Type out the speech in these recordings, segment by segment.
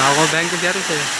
Nagaur bank के क्या rate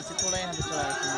Zobacz, kolejne wycierają.